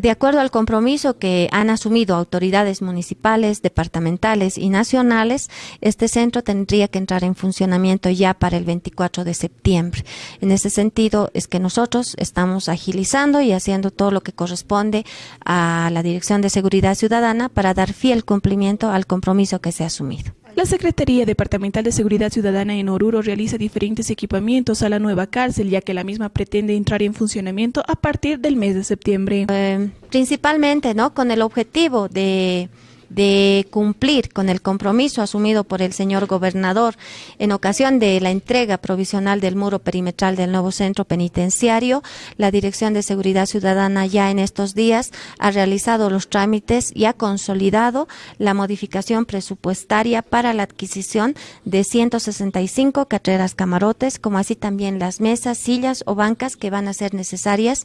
de acuerdo al compromiso que han asumido autoridades municipales, departamentales y nacionales, este centro tendría que entrar en funcionamiento ya para el 24 de septiembre. En ese sentido es que nosotros estamos agilizando y haciendo todo lo que corresponde a la Dirección de Seguridad Ciudadana para dar fiel cumplimiento al compromiso que se ha asumido. La Secretaría Departamental de Seguridad Ciudadana en Oruro realiza diferentes equipamientos a la nueva cárcel, ya que la misma pretende entrar en funcionamiento a partir del mes de septiembre. Eh, principalmente, ¿no? Con el objetivo de de cumplir con el compromiso asumido por el señor gobernador en ocasión de la entrega provisional del muro perimetral del nuevo centro penitenciario, la Dirección de Seguridad Ciudadana ya en estos días ha realizado los trámites y ha consolidado la modificación presupuestaria para la adquisición de 165 carreras camarotes, como así también las mesas, sillas o bancas que van a ser necesarias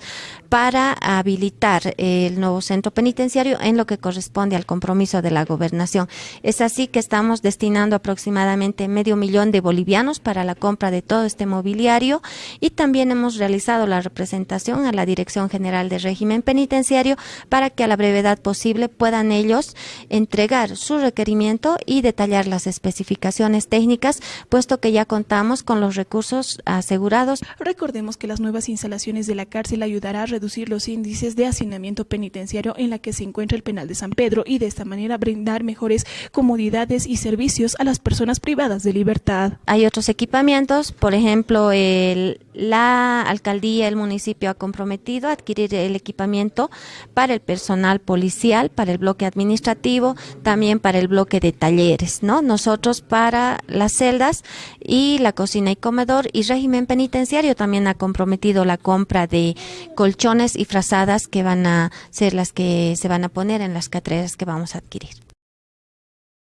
para habilitar el nuevo centro penitenciario en lo que corresponde al compromiso de la gobernación. Es así que estamos destinando aproximadamente medio millón de bolivianos para la compra de todo este mobiliario y también hemos realizado la representación a la Dirección General de Régimen Penitenciario para que a la brevedad posible puedan ellos entregar su requerimiento y detallar las especificaciones técnicas, puesto que ya contamos con los recursos asegurados. Recordemos que las nuevas instalaciones de la cárcel ayudará a reducir los índices de hacinamiento penitenciario en la que se encuentra el penal de San Pedro y de esta manera a brindar mejores comodidades y servicios a las personas privadas de libertad. Hay otros equipamientos, por ejemplo, el, la alcaldía, el municipio ha comprometido a adquirir el equipamiento para el personal policial, para el bloque administrativo, también para el bloque de talleres, ¿no? Nosotros para las celdas y la cocina y comedor y régimen penitenciario también ha comprometido la compra de colchones y frazadas que van a ser las que se van a poner en las catreras que vamos a adquirir.